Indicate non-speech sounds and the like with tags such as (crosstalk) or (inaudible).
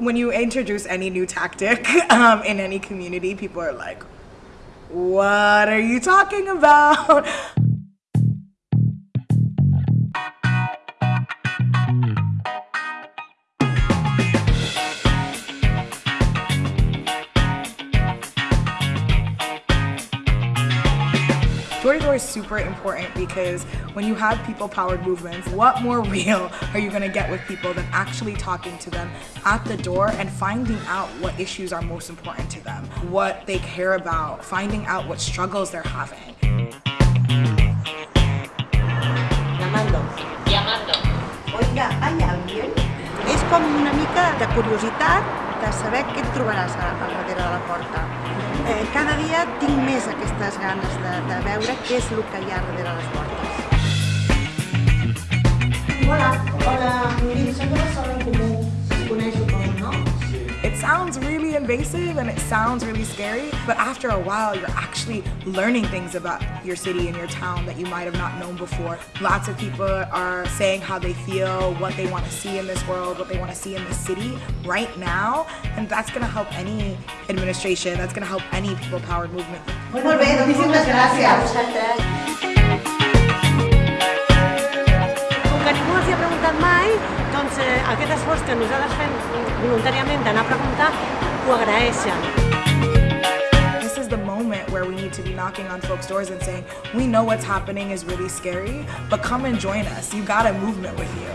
when you introduce any new tactic (laughs) um, in any community, people are like, what are you talking about? Door to door is super important because when you have people powered movements, what more (laughs) real are you gonna get with people than actually talking to them at the door and finding out what issues are most important to them, what they care about, finding out what struggles they're having. Llamando. Llamando. Oiga, ¿hay alguien? És com una mica de curiositat de saber què et trobaràs a- al darrere de la porta. Dia tinc més aquestes ganes de, de veure què és el que hi ha darrere les portes. Hola, hola, miri, som de Barcelona en Comú, si coneix, suposo, no? It sounds really invasive and it sounds really scary, but after a while, you're actually learning things about your city and your town that you might have not known before. Lots of people are saying how they feel, what they want to see in this world, what they want to see in this city right now, and that's going to help any administration, that's going to help any people-powered movement. Molt bé, doncs moltes que ningú els hi ha preguntat mai, doncs eh, aquest esforç que nosaltres fem voluntàriament d'anar a preguntar, this is the moment where we need to be knocking on folks' doors and saying, we know what's happening is really scary, but come and join us. You got a movement with you.